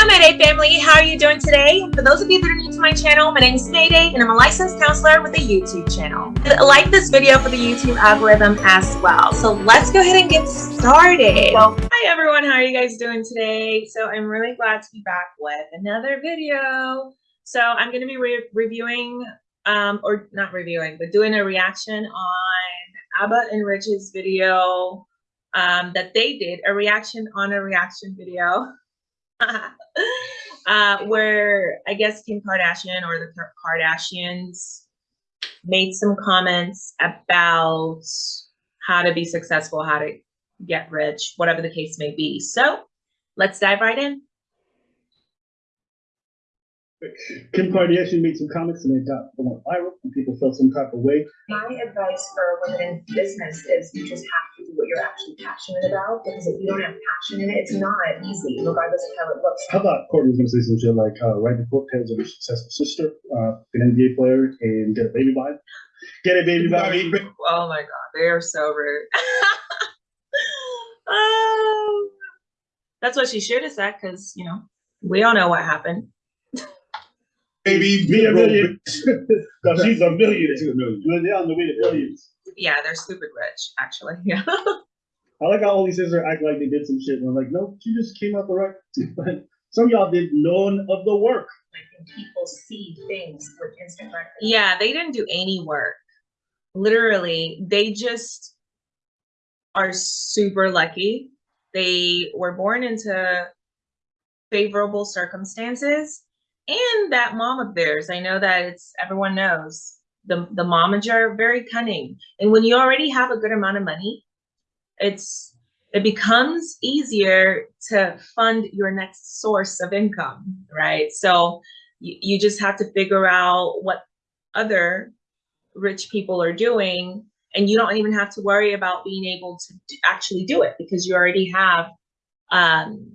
Hello Mayday family, how are you doing today? For those of you that are new to my channel, my name is Mayday and I'm a licensed counselor with a YouTube channel. Like this video for the YouTube algorithm as well. So let's go ahead and get started. So, hi everyone, how are you guys doing today? So I'm really glad to be back with another video. So I'm going to be re reviewing, um, or not reviewing, but doing a reaction on Abba and Preach's video um, that they did, a reaction on a reaction video. uh, where I guess Kim Kardashian or the Kardashians made some comments about how to be successful, how to get rich, whatever the case may be. So let's dive right in. Kim Kardashian made some comments and they got went viral and people felt some type of way. My advice for women in business is you just have to do what you're actually passionate about because if you don't have passion in it, it's not easy, regardless of how it looks. How about Courtney's gonna say some shit like uh, write the book tales of her successful sister, uh, an NBA player, and get a baby by Get a baby by me. Oh my god, they are so rude. oh, that's what she should have said because you know we all know what happened baby, me a million. no, she's a million. She's a million. They're on the way to billions. Yeah, they're stupid rich, actually. Yeah. I like how all these sisters act like they did some shit. And I'm like, no, she just came out the right. some of y'all did none of the work. Like people see things with Instagram. Yeah, they didn't do any work. Literally, they just are super lucky. They were born into favorable circumstances and that mom of theirs. I know that it's everyone knows the the momager are very cunning, and when you already have a good amount of money, it's it becomes easier to fund your next source of income, right? So you, you just have to figure out what other rich people are doing and you don't even have to worry about being able to actually do it because you already have um,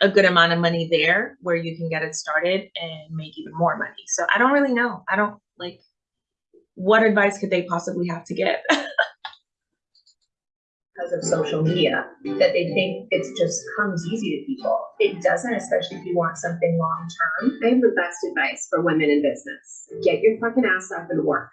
a good amount of money there where you can get it started and make even more money. So I don't really know. I don't like what advice could they possibly have to give? because of social media that they think it just comes easy to people. It doesn't, especially if you want something long term. I have the best advice for women in business. Get your fucking ass up and work.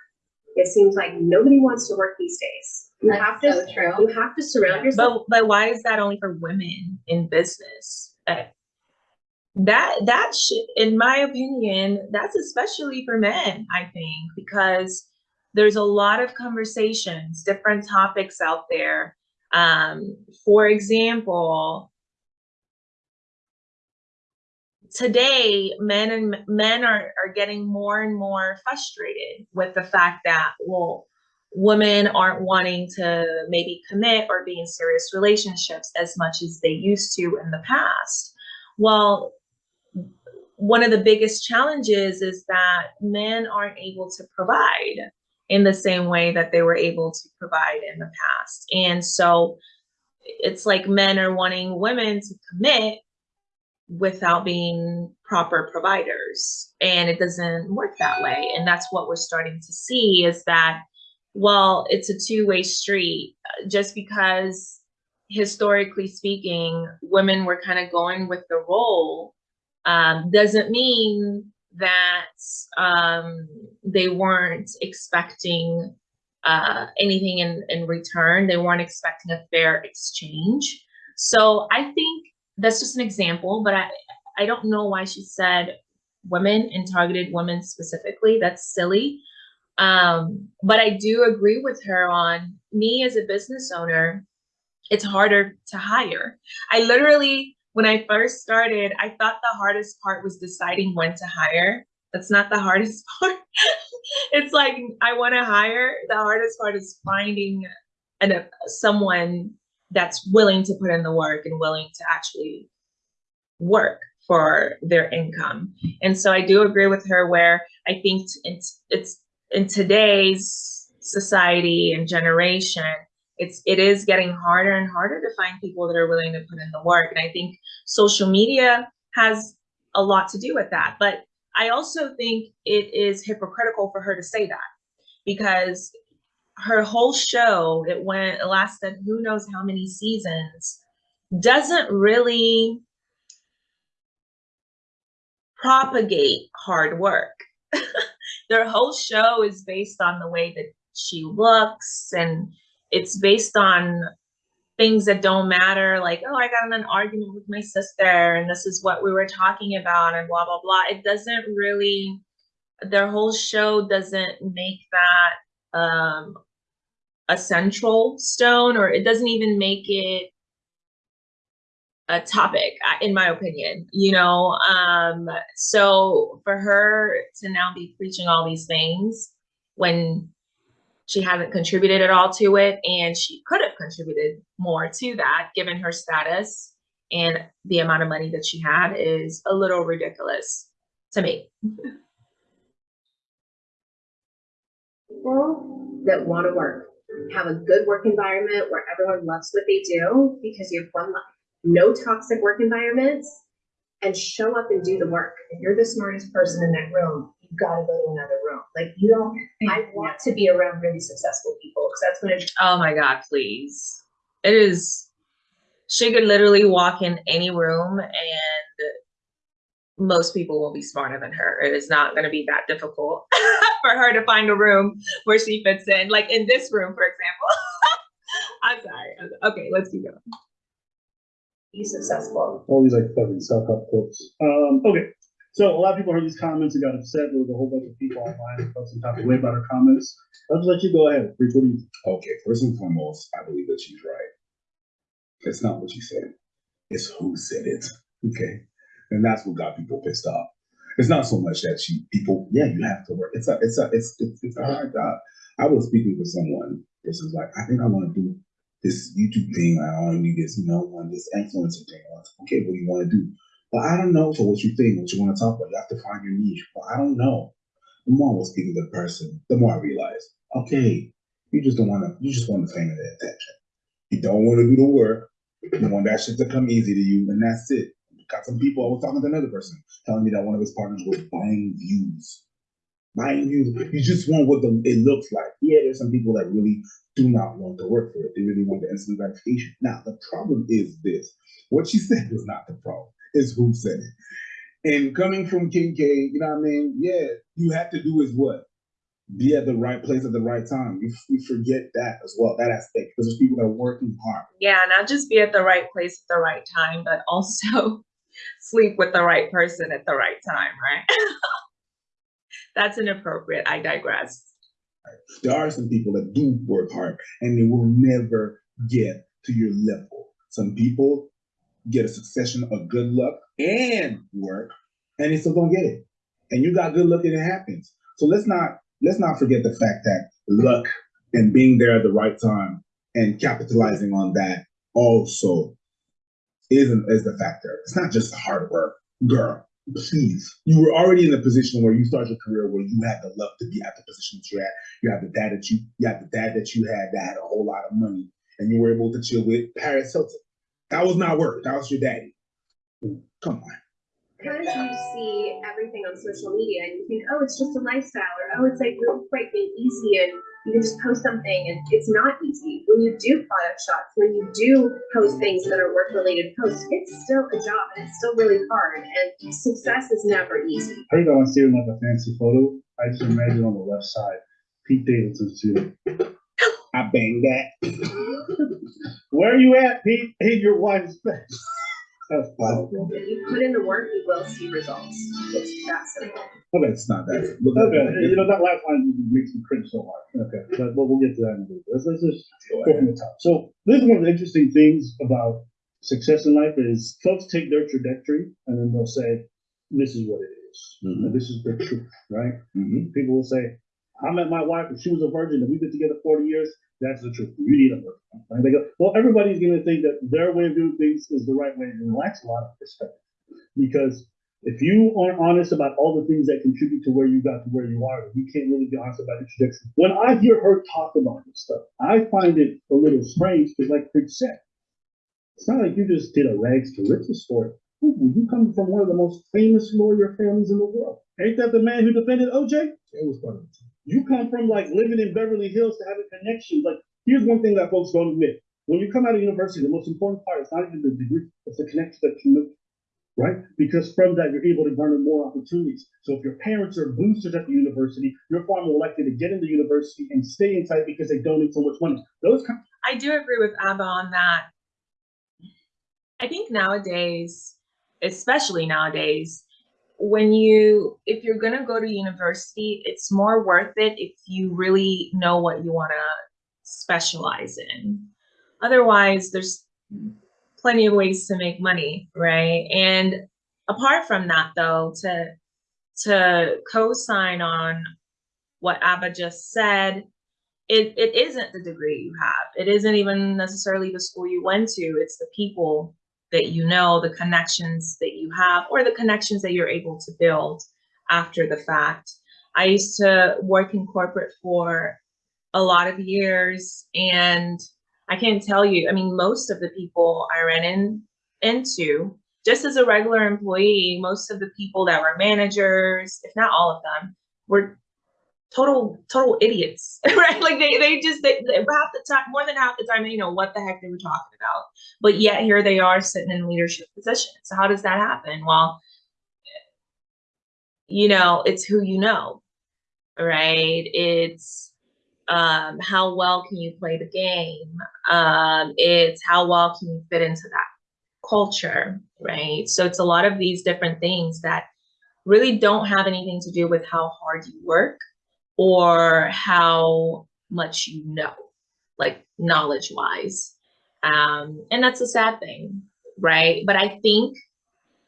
It seems like nobody wants to work these days. You That's have to so true. you have to surround yourself. But but why is that only for women in business? That that should, in my opinion, that's especially for men, I think, because there's a lot of conversations, different topics out there. Um, for example, today men and men are, are getting more and more frustrated with the fact that well women aren't wanting to maybe commit or be in serious relationships as much as they used to in the past well, one of the biggest challenges is that men aren't able to provide in the same way that they were able to provide in the past. And so it's like men are wanting women to commit without being proper providers. And it doesn't work that way. And that's what we're starting to see is that, well, it's a two way street just because historically speaking, women were kind of going with the role um, doesn't mean that um, they weren't expecting uh, anything in, in return. They weren't expecting a fair exchange. So I think that's just an example, but I, I don't know why she said women and targeted women specifically. That's silly. Um, but I do agree with her on me as a business owner it's harder to hire. I literally, when I first started, I thought the hardest part was deciding when to hire. That's not the hardest part. it's like I want to hire. The hardest part is finding an, someone that's willing to put in the work and willing to actually work for their income. And so I do agree with her where I think it's it's in today's society and generation, it's it is getting harder and harder to find people that are willing to put in the work and i think social media has a lot to do with that but i also think it is hypocritical for her to say that because her whole show it went it lasted who knows how many seasons doesn't really propagate hard work. Their whole show is based on the way that she looks and it's based on things that don't matter like oh i got in an argument with my sister and this is what we were talking about and blah blah blah. It doesn't really their whole show doesn't make that um a central stone or it doesn't even make it a topic in my opinion you know um so for her to now be preaching all these things when she hasn't contributed at all to it and she could have contributed more to that given her status and the amount of money that she had is a little ridiculous to me People that want to work, have a good work environment where everyone loves what they do because you have one life. No toxic work environments and show up and do the work. If you're the smartest person in that room, you've got to go to another room. Like you don't, I want to be around really successful people because that's when it oh my god please. It is she could literally walk in any room and most people will be smarter than her. It is not going to be that difficult for her to find a room where she fits in. Like in this room for example. I'm sorry. Okay let's keep going be successful. all these like fucking self-help quotes. Um, okay, so a lot of people heard these comments and got upset. There was a whole bunch of people online that felt some type of way about her comments. I'll just let you go ahead. Preach what do you think? Okay, first and foremost, I believe that she's right. It's not what she said. It's who said it. Okay. And that's what got people pissed off. It's not so much that she people, yeah, you have to work. It's a it's a it's it's, it's a hard job. I was speaking with someone. This is like, I think I want to do this YouTube thing. I want to this, you know, on this influencer thing. Okay, what do you want to do? But I don't know for what you think, what you want to talk about. You have to find your niche. But I don't know. The more I was speaking to the person, the more I realized, okay, you just don't want to. You just want the fame and the attention. You don't want to do the work. You want that shit to come easy to you, and that's it. Got some people. I was talking to another person telling me that one of his partners was buying views. Buying you, You just want what the, it looks like. Yeah, there's some people that really do not want to work for it. They really want the instant gratification. Now, the problem is this. What she said was not the problem. It's who said it. And coming from Kim K, you know what I mean? Yeah, you have to do is what? be at the right place at the right time. We, we forget that as well, that aspect, because there's people that are working hard. yeah not just be at the right place at the right time but also sleep with the right person at the right time right that's inappropriate i digress There are some people that do work hard and they will never get to your level. Some people get a succession of good luck and work, and they still don't get it. And you got good luck and it happens. So let's not let's not forget the fact that luck and being there at the right time and capitalizing on that also isn't is the factor. It's not just hard work, girl. Please, you were already in a position where you started your career where you had the luck to be at the position that you're at. You have the dad that you, you have the dad that you had that had a whole lot of money, and you were able to chill with Paris Hilton. That was not work. That was your daddy. Come on. Because you see everything on social media and you think, oh, it's just a lifestyle, or oh, it's like real quick easy, and you can just post something, and it's not easy. When you do product shots, when you do post things that are work related posts, it's still a job and it's still really hard, and success is never easy. I think I want to see like a fancy photo. I just imagine on the left side, Pete Davidson's too. I banged that. Where are you at, Pete? In your wife's face. That's fine. If you put in the work, you will see results. It's that simple. Okay, it's not that. Look Okay, at you know, that last line makes me cringe so hard. Okay, but we'll, we'll get to that in a little bit. Let's, let's just go from the top. So this is one of the interesting things about success in life is folks take their trajectory and then they'll say, this is what it is. Mhm. And this is the truth, right? Mhm. People will say, I met my wife and she was a virgin and we've been together 40 years. That's the truth. You need a virgin. Right? They go, well, everybody's going to think that their way of doing things is the right way and it lacks a lot of perspective. Because if you aren't honest about all the things that contribute to where you got to where you are, you can't really be honest about trajectory. When I hear her talk about this stuff, I find it a little strange because, like Chris said, it's not like you just did a rags to riches story. You come from one of the most famous lawyer families in the world. Ain't that the man who defended OJ? It was part of. You come from like living in Beverly Hills to having connections. Like, here's one thing that folks don't admit. When you come out of university, the most important part is not even the degree, it's the connection that you make. right? Because from that, you're able to garner more opportunities. So if your parents are boosters at the university, you're far more likely to get into the university and stay inside because they donate so much money. Those kind I do agree with Abba on that. I think nowadays, especially nowadays, when you if you're gonna go to university, it's more worth it if you really know what you wanna specialize in. Otherwise, there's plenty of ways to make money, right? And apart from that though, to to co-sign on what Abba just said, it, it isn't the degree you have. It isn't even necessarily the school you went to. It's the people that you know, the connections that you have, or the connections that you're able to build after the fact. I used to work in corporate for a lot of years, and I can't tell you, I mean, most of the people I ran in, into, just as a regular employee, most of the people that were managers, if not all of them, were total total idiots right? Like they they just they, they half the time more than half the time you know what the heck they were talking about. But yet here they are sitting in leadership positions. So how does that happen? Well you know it's who you know right? It's um how well can you play the game? Um it's how well can you fit into that culture right? So it's a lot of these different things that really don't have anything to do with how hard you work or how much you know, like knowledge wise. Um, and that's a sad thing, right? But I think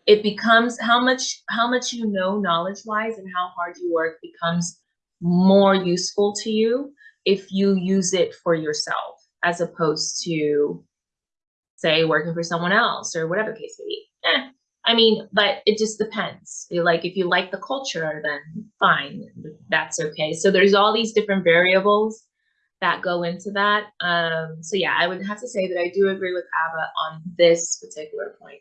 it becomes how much how much you know knowledge wise and how hard you work becomes more useful to you if you use it for yourself as opposed to say working for someone else or whatever case may be. Eh, I mean, but it just depends. Like if you like the culture, then fine, that's okay. So there's all these different variables that go into that. Um, so yeah, I would have to say that I do agree with Abba on this particular point.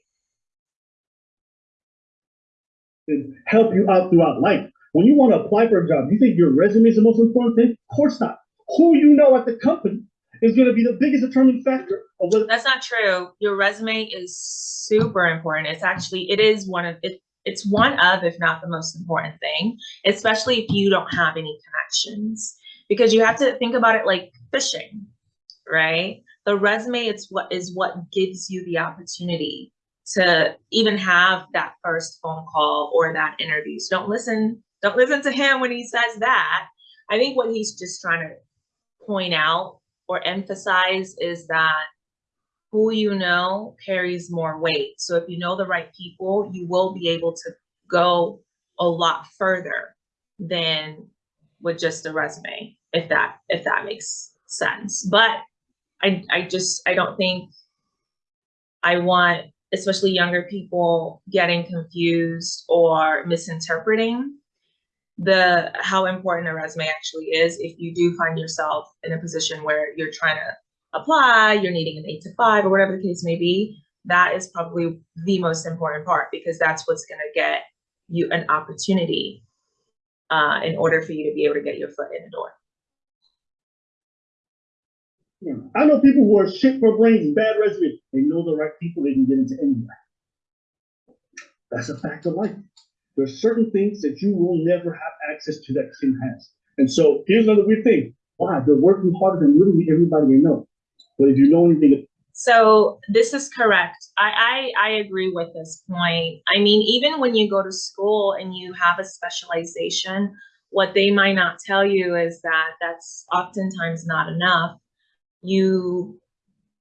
help you out throughout life. When you want to apply for a job, you think your resume is the most important thing? Of course not. Who you know at the company is going to be the biggest determining factor of That's not true. Your resume is super important. It's actually it is one of it. It's one of, if not the most important thing, especially if you don't have any connections, because you have to think about it like fishing, right? The resume it's what is what gives you the opportunity to even have that first phone call or that interview. So don't listen, don't listen to him when he says that. I think what he's just trying to point out or emphasize is that who you know carries more weight. So if you know the right people, you will be able to go a lot further than with just a resume, if that if that makes sense. But I I just I don't think I want especially younger people getting confused or misinterpreting the how important a resume actually is if you do find yourself in a position where you're trying to apply, you're needing an eight to five or whatever the case may be, that is probably the most important part because that's what's going to get you an opportunity uh, in order for you to be able to get your foot in the door. I know people who are shit for brains, bad resume. They know the right people, they can get into anywhere. That's a fact of life. There's certain things that you will never have access to that Kim has. And so here's another weird thing. Wow, they're working harder than literally everybody they know. But if you know anything, So this is correct. I, I I agree with this point. I mean, even when you go to school and you have a specialization, what they might not tell you is that that's oftentimes not enough. You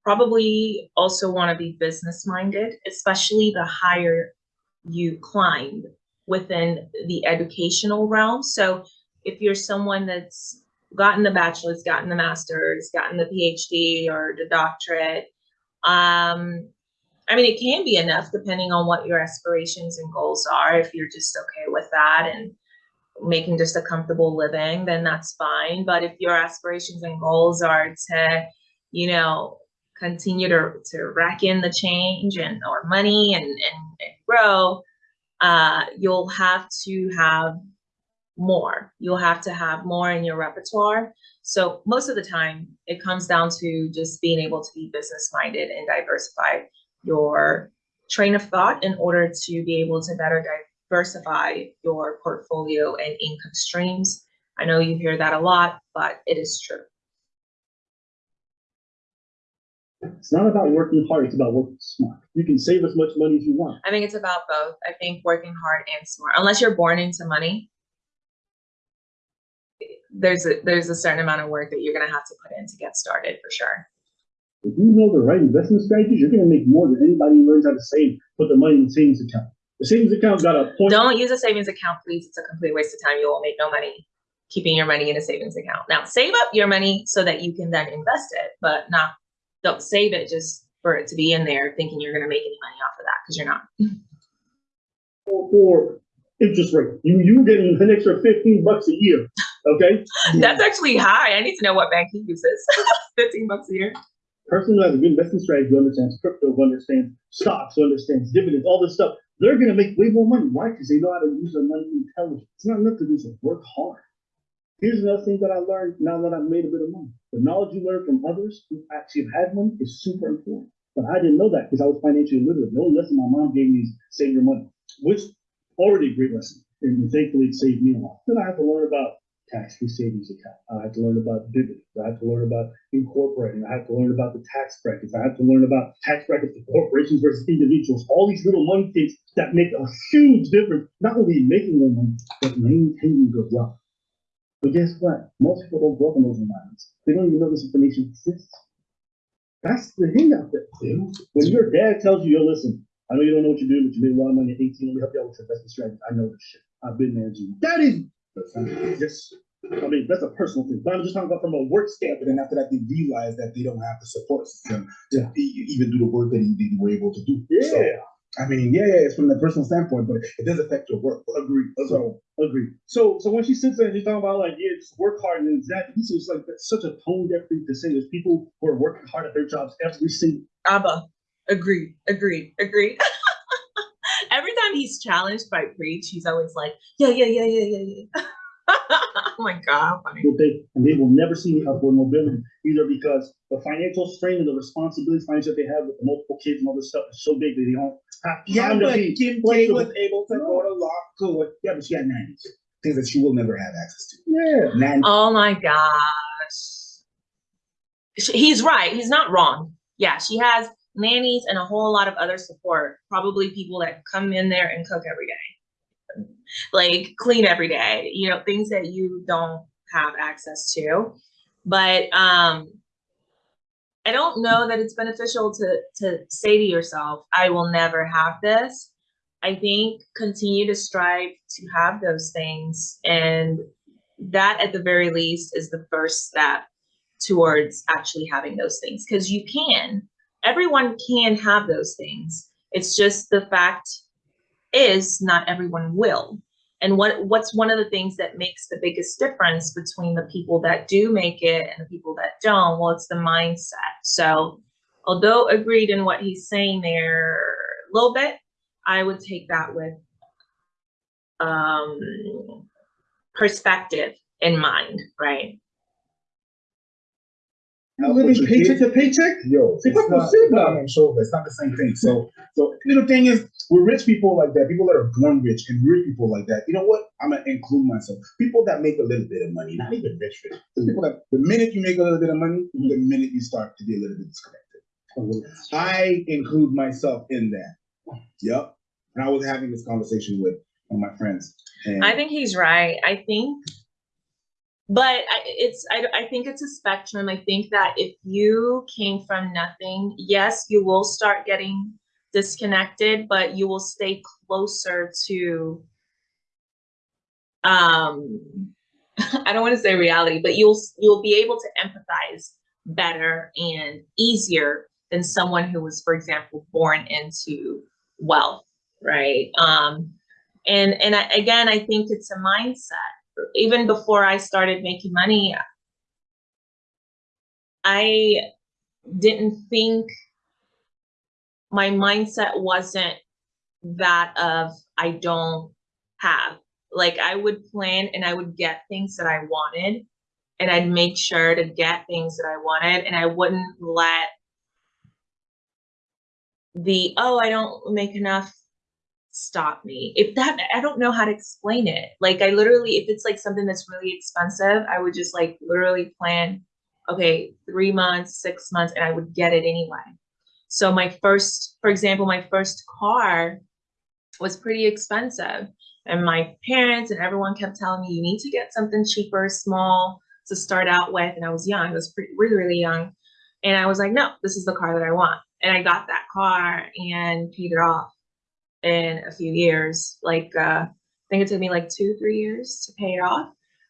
probably also want to be business minded, especially the higher you climb within the educational realm. So if you're someone that's gotten the bachelor's, gotten the master's, gotten the PhD or the doctorate, um, I mean, it can be enough depending on what your aspirations and goals are. If you're just okay with that and making just a comfortable living, then that's fine. But if your aspirations and goals are to, you know, continue to, to rack in the change and or money and, and, and grow, uh, you'll have to have more. You'll have to have more in your repertoire. So most of the time, it comes down to just being able to be business minded and diversify your train of thought in order to be able to better diversify your portfolio and income streams. I know you hear that a lot, but it is true. It's not about working hard, it's about working smart. You can save as much money as you want. I think it's about both. I think working hard and smart, unless you're born into money. There's a, there's a certain amount of work that you're gonna have to put in to get started for sure. If you know the right investment strategies, you're gonna make more than anybody who learns how to save, put the money in the savings account. The savings account's got a point. Don't use a savings account, please. It's a complete waste of time. You will make no money keeping your money in a savings account. Now, save up your money so that you can then invest it, but not, don't save it just for it to be in there thinking you're gonna make any money off of that, because you're not. for, for interest rate. You you getting an extra fifteen bucks a year, okay? That's actually high. I need to know what bank he uses. Fifteen bucks a year. Person who has a good investment strategy understands crypto, understands stocks, understands dividends, all this stuff, they're gonna make way more money. Why? Because they know how to use their money intelligently. It's not enough to do so work hard. Here's another thing that I learned now that I've made a bit of money. The knowledge you learn from others who actually have had money is super important. But I didn't know that because I was financially illiterate. The only lesson my mom gave me is save your money, which already a great lesson. And thankfully it saved me a lot. Then I had to learn about tax-free savings account. I had to learn about dividends. I had to learn about incorporating. I had to learn about the tax brackets. I had to learn about tax brackets for corporations versus individuals. All these little money things that make a huge difference, not only in making money, but maintaining good wealth. But guess what? Most people don't grow up in those environments. They don't even know this information exists. That's the thing out there. When your dad tells you, yo, listen, I know you don't know what you're doing, but you made a lot of money at 18. Let me help you out with your investment strategy. I know this shit. I've been there, G. That is just, I mean, that's a personal thing. But I'm just talking about from a work But standpoint. then after that, they realize that they don't have the support system to Yeah. even do the work that they were able to do. So, Yeah, I mean, yeah, yeah, it's from the personal standpoint, but it does affect your work. agreed. So, agreed. So, so when she sits there and she's talking about like, yeah, just work hard and that, this is like that's such a tone deaf thing to say. There's people who are working hard at their jobs every single. Abba, agreed, agreed, agreed. Every time he's challenged by Preach, he's always like, yeah, yeah, yeah, yeah, yeah, yeah. oh my God, how funny. will take, and they will never see me upward mobility either because the financial strain and the responsibilities financial that they have with the multiple kids and all this stuff is so big that they don't have Yeah, time to but be Kim K flexible. was able to go to law school. Yeah, but she had nannies. Things that she will never have access to. Yeah. Nannies. Oh my gosh. He's right. He's not wrong. Yeah, she has nannies and a whole lot of other support. Probably people that come in there and cook every day, like clean every day, you know, things that you don't have access to. But um, I don't know that it's beneficial to to say to yourself, I will never have this. I think continue to strive to have those things and that at the very least is the first step towards actually having those things because you can. Everyone can have those things. It's just the fact is not everyone will and what what's one of the things that makes the biggest difference between the people that do make it and the people that don't well it's the mindset so although agreed in what he's saying there a little bit i would take that with um perspective in mind, right? Help living with your paycheck to paycheck. Yo, See, it's what not, shit, no, dog? no, so it's not the same thing. So, so the thing is, with rich people like that, people that are born rich and rich people like that, you know what? I'm gonna include myself. People that make a little bit of money, not even rich, rich. The people that the minute you make a little bit of money, mm-hmm. the minute you start to be a little bit disconnected. I include myself in that. Yep. And I was having this conversation with one of my friends. And I think he's right. I think, but I, it's I, I think it's a spectrum. I think that if you came from nothing, yes, you will start getting disconnected, but you will stay closer to. Um, I don't want to say reality, but you'll you'll be able to empathize better and easier than someone who was, for example, born into wealth, right? Um, and and I, again i think it's a mindset even before i started making money i didn't think my mindset wasn't that of i don't have. Like i would plan and i would get things that i wanted and i'd make sure to get things that i wanted and i wouldn't let the oh I don't make enough stop me. If that I don't know how to explain it. Like I literally if it's like something that's really expensive, I would just like literally plan okay, 3 months, 6 months and I would get it anyway. So my first for example, my first car was pretty expensive and my parents and everyone kept telling me you need to get something cheaper, small to start out with and I was young. I was pretty really really young. And I was like, no, this is the car that I want. And I got that car and paid it off in a few years. Like uh, I think it took me like two, three years to pay it off.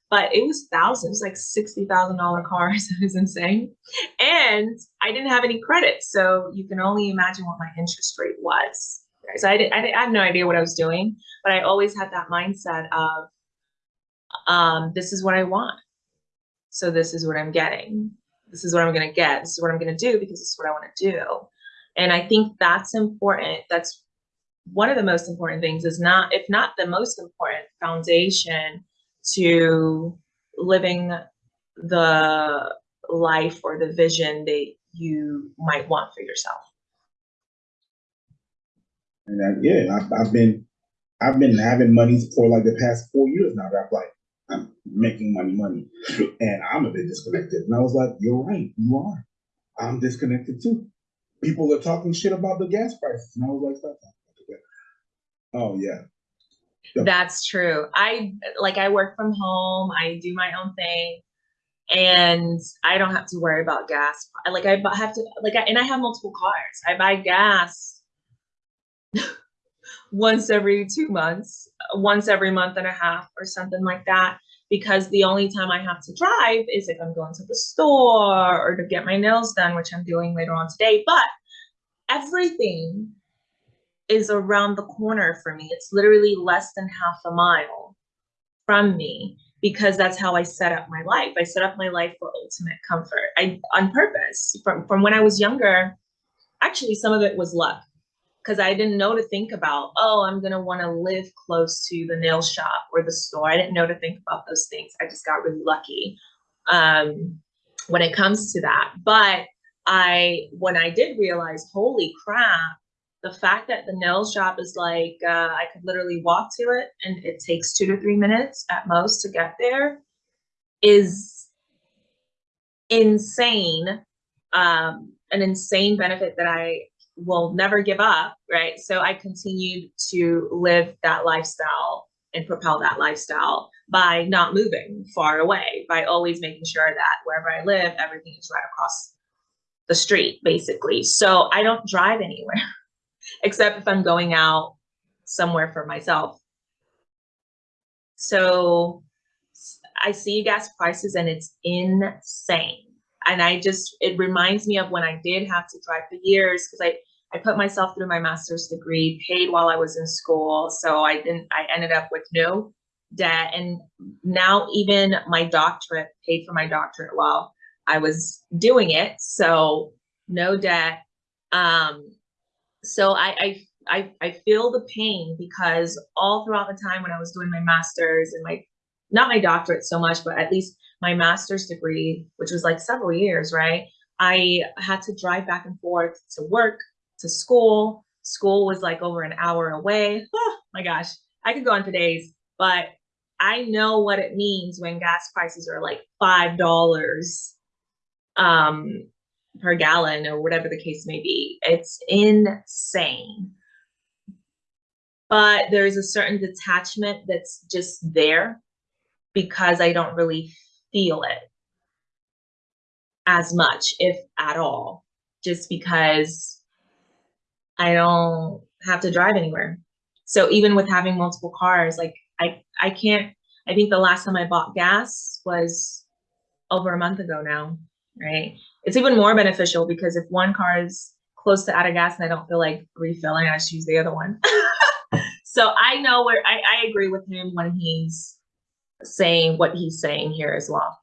But it was thousands, like sixty thousand dollar cars. It was insane, and I didn't have any credit, so you can only imagine what my interest rate was. So I did, I, did, I had no idea what I was doing, but I always had that mindset of, um, this is what I want, so this is what I'm getting. This is what I'm gonna get. This is what I'm gonna do because this is what I want to do. And I think that's important. That's one of the most important things is not, if not the most important foundation to living the life or the vision that you might want for yourself. And that, yeah, I've, I've been, I've been having money for like the past four years now. That I'm like, I'm making money, money, and I'm a bit disconnected. And I was like, you're right, you are. I'm disconnected too. People are talking shit about the gas prices, and I was like, stop that. Oh yeah. That's true. I like I work from home. I do my own thing, and I don't have to worry about gas. Like I have to like, I, and I have multiple cars. I buy gas once every two months, once every month and a half, or something like that. Because the only time I have to drive is if I'm going to the store or to get my nails done, which I'm doing later on today. But everything is around the corner for me. It's literally less than half a mile from me because that's how I set up my life. I set up my life for ultimate comfort. I on purpose. From from when I was younger, actually some of it was luck because I didn't know to think about, oh, I'm going to want to live close to the nail shop or the store. I didn't know to think about those things. I just got really lucky um, when it comes to that. But I, when I did realize, holy crap, the fact that the nail shop is like, uh, I could literally walk to it and it takes two to three minutes at most to get there is insane. Um, an insane benefit that I will never give up, right? So I continued to live that lifestyle and propel that lifestyle by not moving far away, by always making sure that wherever I live, everything is right across the street, basically. So I don't drive anywhere except if I'm going out somewhere for myself. So I see gas prices and it's insane. And I just, it reminds me of when I did have to drive for years because I, I put myself through my master's degree, paid while I was in school. So I didn't, I ended up with no debt. And now even my doctorate, paid for my doctorate while I was doing it. So no debt. Um, so I, I, I, I feel the pain because all throughout the time when I was doing my master's and my, not my doctorate so much, but at least my master's degree, which was like several years, right? I had to drive back and forth to work, to school. School was like over an hour away. Oh my gosh, I could go on for days, but I know what it means when gas prices are like five dollars um, per gallon or whatever the case may be. It's insane. But there's a certain detachment that's just there because I don't really feel it as much, if at all, just because I don't have to drive anywhere. So even with having multiple cars, like I, I can't, I think the last time I bought gas was over a month ago now, right? It's even more beneficial because if one car is close to out of gas and I don't feel like refilling, I just use the other one. so I know where I, I agree with him when he's saying what he's saying here as well.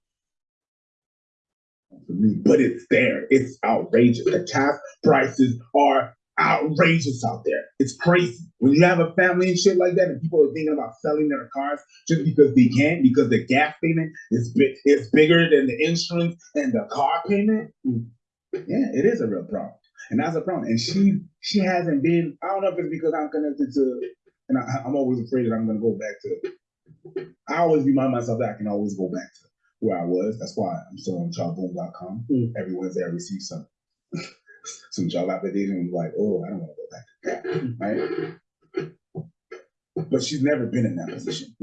but it's there. It's outrageous. The gas prices are outrageous out there. It's crazy. When you have a family and shit like that, and people are thinking about selling their cars just because they can, because the gas payment is bi- is bigger than the insurance and the car payment. Yeah, it is a real problem. And that's a problem. And she she hasn't been. I don't know if it's because I'm connected to, and I, I'm always afraid that I'm going to go back to. I always remind myself that I can always go back to where I was. That's why I'm still on jobboom.com. Mm. Every Wednesday I receive some some job application. I'm like, oh, I don't want to go back to that, right? But she's never been in that position.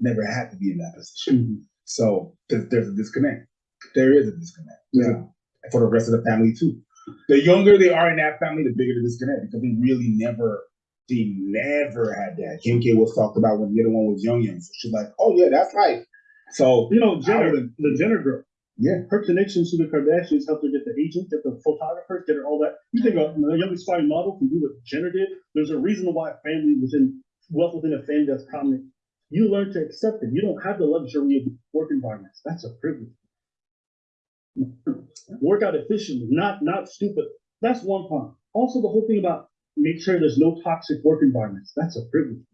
Never had to be in that position. Mhm. So there's, there's a disconnect. There is a disconnect. There's a- for the rest of the family too. The younger they are in that family, the bigger the disconnect because they really never, they never had that. Kim K was talked about when the other one was young, young. So she's like, oh yeah, that's life. So You know, Jenner, the Jenner girl, yeah, her connections to the Kardashians helped her get the agent, get the photographers, get her all that. You think a young aspiring model can do what Jenner did? There's a reason why family within wealth within a family that's prominent. You learn to accept it. You don't have the luxury of work environments. That's a privilege. Work out efficiently, not not stupid. That's one part. Also, the whole thing about make sure there's no toxic work environments. That's a privilege.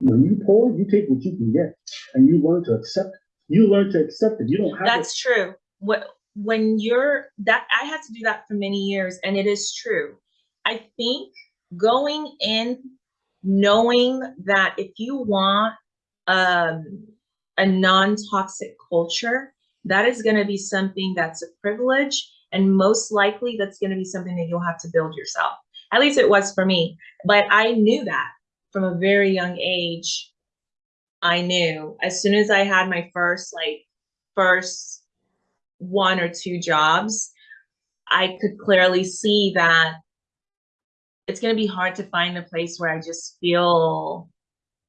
When you poor, you take what you can get, and you learn to accept. You learn to accept it. You don't have. to- That's true. What when you're that I had to do that for many years and it is true. I think going in knowing that if you want um a non-toxic culture, that is going to be something that's a privilege and most likely that's going to be something that you'll have to build yourself. At least it was for me. But I knew that from a very young age. I knew as soon as I had my first like first one or two jobs, I could clearly see that it's going to be hard to find a place where I just feel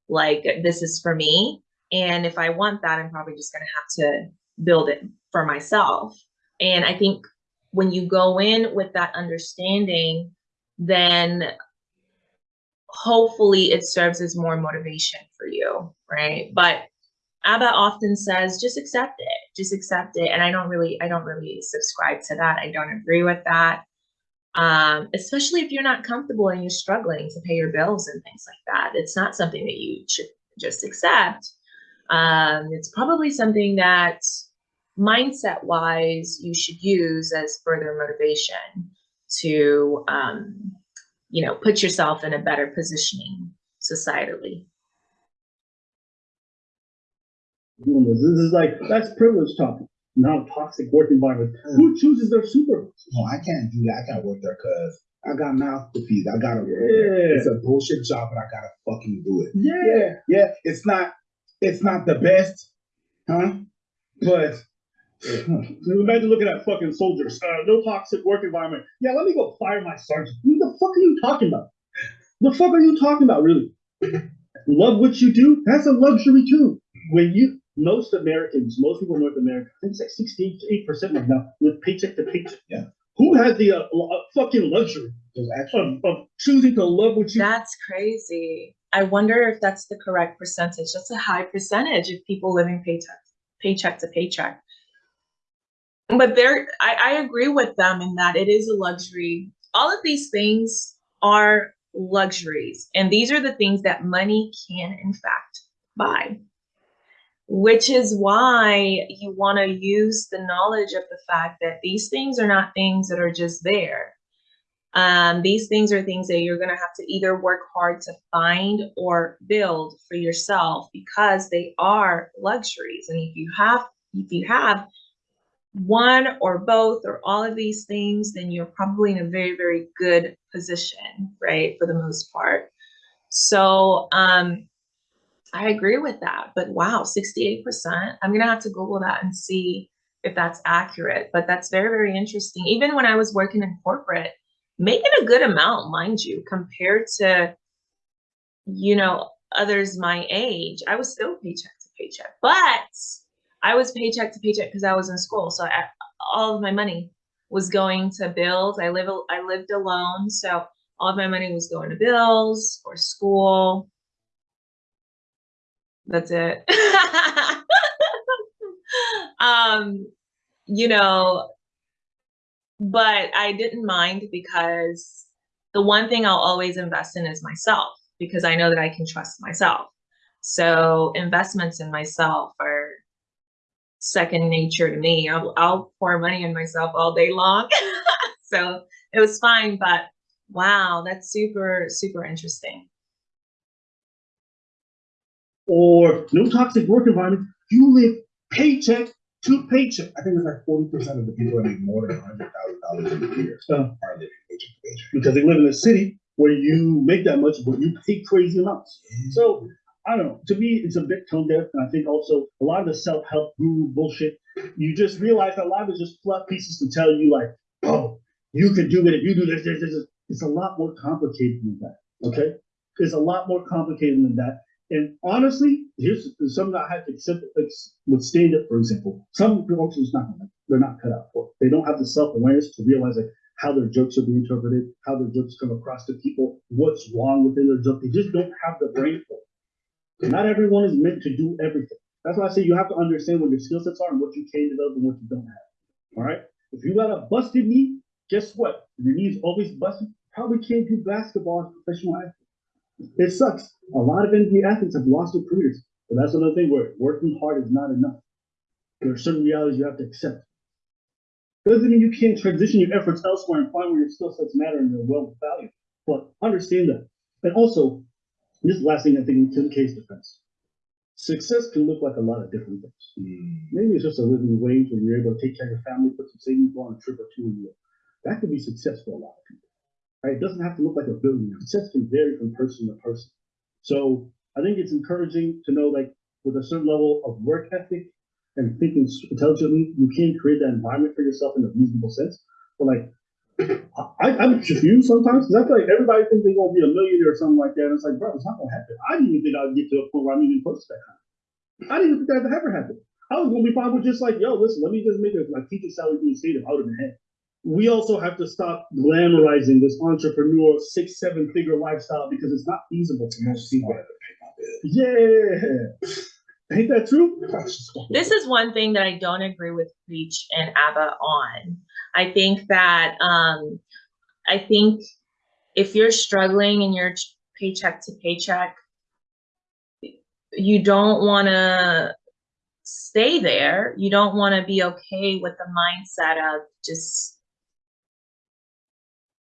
like this is for me. And if I want that, I'm probably just going to have to build it for myself. And I think when you go in with that understanding, then hopefully it serves as more motivation for you, right? But Abba often says, just accept it, just accept it. And I don't really, I don't really subscribe to that. I don't agree with that. Um, especially if you're not comfortable and you're struggling to pay your bills and things like that. It's not something that you should just accept. Um, it's probably something that mindset wise you should use as further motivation to um, you know put yourself in a better positioning societally this. This is like that's privilege talking, not a toxic work environment. Who chooses their supervisor? no, I can't do that. I can't work there because I got mouth to feed. I gotta work there. It's a bullshit job, but I gotta fucking do it. yeah. Yeah, it's not, it's not the best, huh? But Imagine looking at fucking soldiers. Uh, no toxic work environment. Yeah, let me go fire my sergeant. Who the fuck are you talking about? The fuck are you talking about, really? Love what you do? That's a luxury too. When you most Americans, most people in North America, I think it's like sixty-eight percent right now, with paycheck to paycheck. Yeah. Who has the uh, uh, fucking luxury of, of choosing to love what you? that's crazy i wonder if that's the correct percentage that's a high percentage of people living paycheck paycheck to paycheck but there I, I agree with them in that it is a luxury. All of these things are luxuries and these are the things that money can in fact buy which is why you want to use the knowledge of the fact that these things are not things that are just there. Um, these things are things that you're going to have to either work hard to find or build for yourself because they are luxuries. And if you have if you have one or both or all of these things then you're probably in a very very good position right for the most part. So um i agree with that but wow 68% i'm gonna have to google that and see if that's accurate but that's very very interesting. Even when i was working in corporate making a good amount mind you compared to you know others my age i was still paycheck to paycheck but I was paycheck to paycheck because I was in school, so I, all of my money was going to bills. I live I lived alone, so all of my money was going to bills or school. That's it. um, you know, but I didn't mind because the one thing I'll always invest in is myself because I know that I can trust myself. So investments in myself are second nature to me. I'll, I'll pour money in myself all day long. so it was fine, but wow, that's super, super interesting. Or no toxic work environment. You live paycheck to paycheck. I think it's like forty percent of the people that make more than a hundred thousand dollars a year So, are living paycheck to paycheck. because they live in a city where you make that much, but you pay crazy amounts. So I don't know. To me, it's a bit tone deaf, and I think also a lot of the self help guru bullshit. You just realize that a lot of it's just fluff pieces to tell you like, oh, you can do it if you do this, this, this. this." It's a lot more complicated than that. Okay, it's a lot more complicated than that. And honestly, here's something I had to accept with stand up, for example. Some folks is not they're not cut out for. They don't have the self awareness to realize like how their jokes are being interpreted, how their jokes come across to people, what's wrong within their joke. They just don't have the brain for it. Not everyone is meant to do everything. That's why I say you have to understand what your skill sets are and what you can develop and what you don't have. All right. If you got a busted knee, guess what? Your knee's always busted, probably can't do basketball as professional athlete. It sucks. A lot of NBA athletes have lost their careers. But that's another thing where working hard is not enough. There are certain realities you have to accept. Doesn't mean you can't transition your efforts elsewhere and find where your skill sets matter and they're well valued. But understand that. And also, this is the last thing I think in case defense. Success can look like a lot of different things. Mm. Maybe it's just a living wage when you're able to take care of your family, put some savings, go on a trip or two a year. That could be success for a lot of people. Right? It doesn't have to look like a billion. Success can vary from person to person. So I think it's encouraging to know like with a certain level of work ethic and thinking intelligently, you can create that environment for yourself in a reasonable sense. But like I, I'm confused sometimes because I feel like everybody thinks they're gonna be a millionaire or something like that. And it's like, bro, it's not gonna happen. I didn't even think I'd get to a point where I'm even close to that kind. I didn't even think that would ever happen. I was gonna be fine with just like, yo, listen, let me just make a like teacher salary being stated out of the head. We also have to stop glamorizing this entrepreneur six, seven figure lifestyle because it's not feasible for most people. Wanted to pay my. Yeah. Ain't that true? This is one thing that I don't agree with Preach and Aba on. I think that um, I think if you're struggling and you're paycheck to paycheck, you don't want to stay there. You don't want to be okay with the mindset of just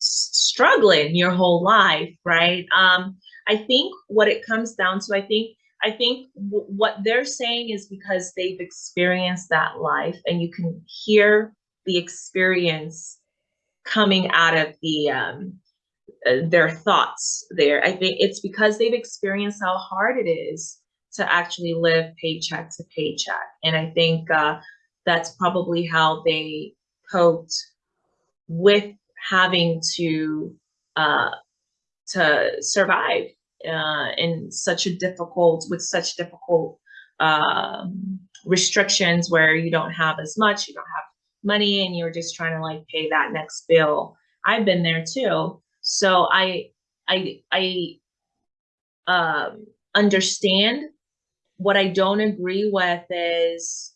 struggling your whole life, right? Um, I think what it comes down to, I think I think what they're saying is because they've experienced that life, and you can hear the experience coming out of the um, uh, their thoughts. There, I think it's because they've experienced how hard it is to actually live paycheck to paycheck, and I think uh, that's probably how they coped with having to uh, to survive uh, in such a difficult with such difficult um, restrictions where you don't have as much, you don't have money, and you're just trying to like pay that next bill. I've been there too, so I I I um, understand. What I don't agree with is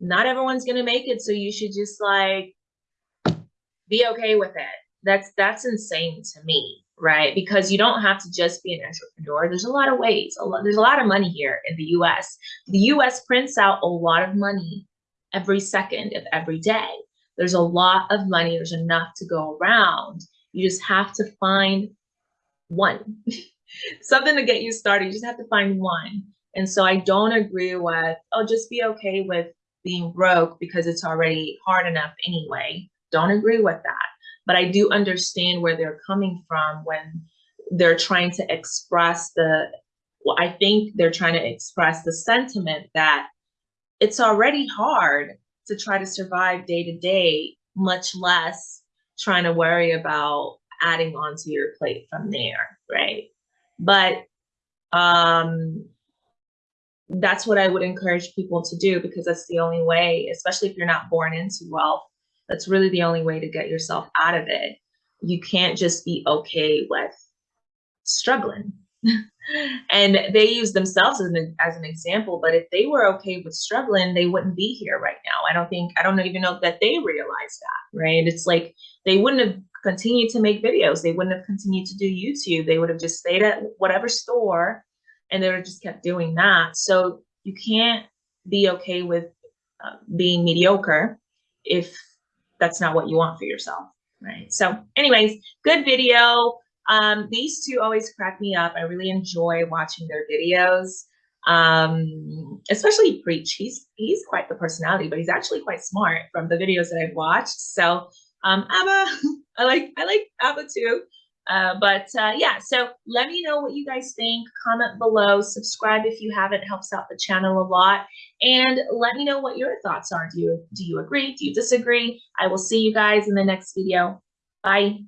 not everyone's gonna make it, so you should just like be okay with it. That's that's insane to me, right? Because you don't have to just be an entrepreneur. There's a lot of ways. A lot, there's a lot of money here in the U.S. The U.S. prints out a lot of money every second of every day. There's a lot of money. There's enough to go around. You just have to find one, something to get you started. You just have to find one. And so I don't agree with, oh, just be okay with being broke because it's already hard enough anyway. Don't agree with that. But I do understand where they're coming from when they're trying to express the, well, I think they're trying to express the sentiment that it's already hard to try to survive day to day, much less trying to worry about adding onto your plate from there, right? But um that's what I would encourage people to do because that's the only way, especially if you're not born into wealth, that's really the only way to get yourself out of it. You can't just be okay with struggling. And they use themselves as an, as an example, but if they were okay with struggling, they wouldn't be here right now. I don't think, I don't even know that they realize that, right? It's like they wouldn't have continued to make videos. They wouldn't have continued to do YouTube. They would have just stayed at whatever store and they would have just kept doing that. So you can't be okay with uh, being mediocre if that's not what you want for yourself, Right. So, anyways, good video. Um, these two always crack me up. I really enjoy watching their videos. Um, especially Preach. He's he's quite the personality, but he's actually quite smart from the videos that I've watched. So, um, Aba, I like I like Aba too. Uh, but uh, yeah, so let me know what you guys think. Comment below, subscribe if you haven't, helps out the channel a lot. And let me know what your thoughts are. Do you do you agree? Do you disagree? I will see you guys in the next video. Bye.